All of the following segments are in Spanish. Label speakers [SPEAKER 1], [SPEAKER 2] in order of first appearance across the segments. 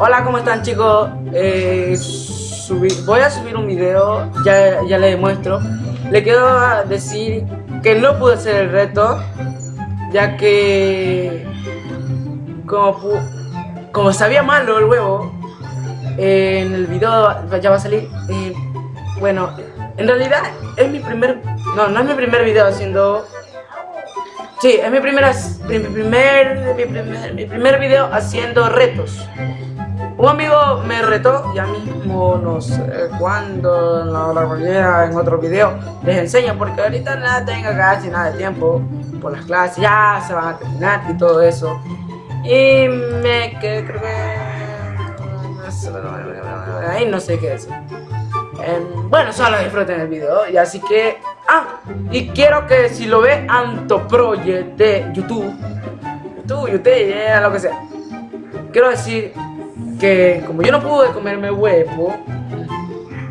[SPEAKER 1] Hola, ¿cómo están chicos? Eh, voy a subir un video, ya, ya les demuestro. Le quiero decir que no pude hacer el reto, ya que como, como sabía malo el huevo, eh, en el video ya va a salir. eh, bueno, en realidad es mi primer, no, no es mi primer video haciendo Sí, es mi, primera, mi, primer, mi, primer, video haciendo retos. Un amigo me retó, ya mismo no sé cuándo, no la realidad en otro video les enseño porque ahorita nada tengo casi nada de tiempo por las clases, ya se van a terminar y todo eso. Y me que creo que ahí no sé qué decir. Em, bueno, solo disfruten el video y así que ah y quiero que si lo ve Antoproject de YouTube YouTube, YouTube, eh, lo que sea quiero decir que como yo no pude comerme huevo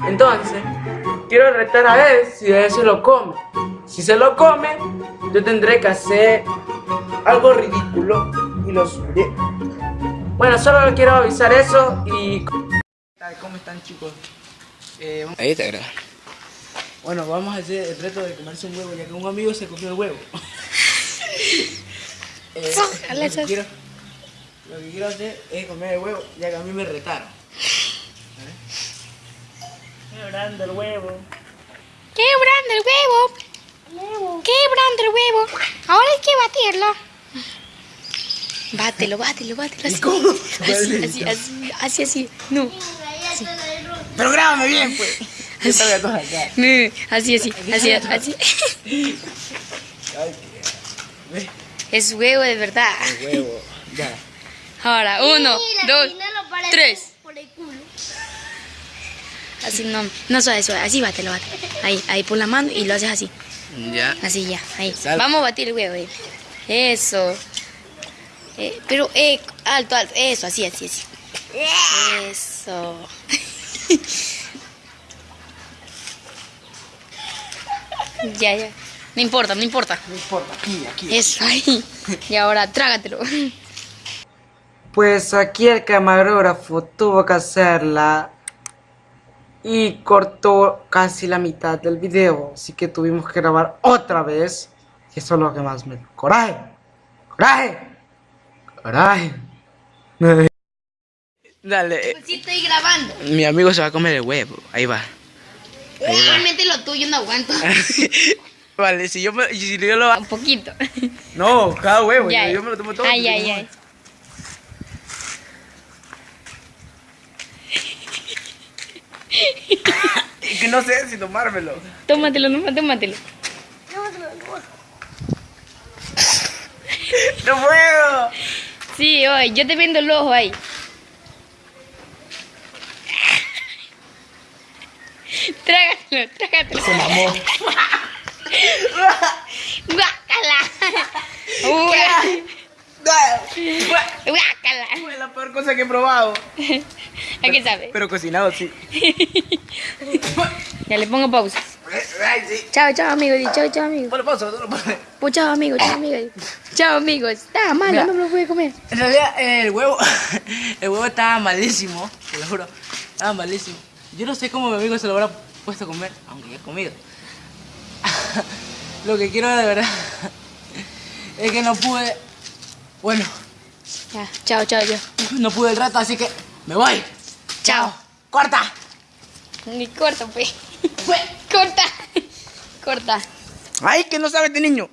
[SPEAKER 1] entonces quiero retar a él si él se lo come si se lo come yo tendré que hacer algo ridículo y lo subiré bueno solo quiero avisar eso y ¿Cómo están chicos? Eh,
[SPEAKER 2] Ahí te graba.
[SPEAKER 1] Bueno, vamos a hacer el reto de comerse un huevo, ya que un amigo se comió el huevo. Eh, lo, que quiero, lo que quiero hacer es comer el huevo, ya que a mí me retaron. Quebrando el huevo.
[SPEAKER 3] Quebrando el huevo. Quebrando el huevo. Ahora hay que batirlo. Bátelo, bátelo, bátelo. Así,
[SPEAKER 1] ¿Cómo?
[SPEAKER 3] así, así, así, así, así. No,
[SPEAKER 1] Pero grábame bien, pues.
[SPEAKER 3] Así, así, así, así.
[SPEAKER 1] ¿Ves?
[SPEAKER 3] Es huevo de verdad.
[SPEAKER 1] El huevo. Ya.
[SPEAKER 3] Ahora, uno, dos, tres.
[SPEAKER 4] Por el culo.
[SPEAKER 3] Así no, no suave, suave. Así bátelo, bátelo. Ahí, ahí por la mano y lo haces así.
[SPEAKER 2] Ya.
[SPEAKER 3] Así ya, ahí. Vamos a batir el huevo ahí. Eso. Eh, pero, eh, alto, alto. Eso, así, así, así. Eso. ya, ya. No importa, no importa.
[SPEAKER 1] No importa, aquí, aquí.
[SPEAKER 3] Eso, ahí. Y ahora, trágatelo.
[SPEAKER 1] Pues aquí el camarógrafo tuvo que hacerla y cortó casi la mitad del video, así que tuvimos que grabar otra vez. Y eso es lo que más me coraje. Coraje. Coraje. Dale,
[SPEAKER 3] Sí, estoy grabando.
[SPEAKER 2] Mi amigo se va a comer el huevo. Ahí va.
[SPEAKER 3] Realmente lo tuyo no aguanto.
[SPEAKER 2] Vale, si yo, me, si yo lo hago.
[SPEAKER 3] Un poquito.
[SPEAKER 1] No, cada huevo,
[SPEAKER 3] Ya,
[SPEAKER 1] yo, yo me lo tomo todo.
[SPEAKER 3] Ay, ay, ay.
[SPEAKER 1] Y que no sé si tomármelo.
[SPEAKER 3] Tómatelo, no, tómatelo.
[SPEAKER 1] ¡No puedo!
[SPEAKER 3] Sí, hoy, yo te vendo el ojo ahí. Trágatelo, trágatelo.
[SPEAKER 1] Se mamó.
[SPEAKER 3] Guácala. Guá- Guácala.
[SPEAKER 1] Fue la peor cosa que he probado.
[SPEAKER 3] ¿A qué sabe?
[SPEAKER 1] Pero cocinado, sí.
[SPEAKER 3] Ya le pongo pausa.
[SPEAKER 1] Ay, sí.
[SPEAKER 3] Chao, chao, amigos. Chao, chao, amigos.
[SPEAKER 1] Ponle pausa, no lo ponle.
[SPEAKER 3] Pues chao, amigos, chao, amigos. Chao, amigos. Está malo,
[SPEAKER 1] Mira.
[SPEAKER 3] no me lo pude comer.
[SPEAKER 1] En realidad, el huevo, el huevo estaba malísimo, te lo juro, estaba malísimo. Yo no sé cómo mi amigo se lo habrá puesto a comer, aunque ya he comido. Lo que quiero de verdad es que no pude, bueno,
[SPEAKER 3] Ya, chao, chao, yo.
[SPEAKER 1] no pude el rato, así que me voy.
[SPEAKER 3] Chao.
[SPEAKER 1] Corta.
[SPEAKER 3] Ni corta, pues. Corta. Corta.
[SPEAKER 1] Ay, que no sabe este niño.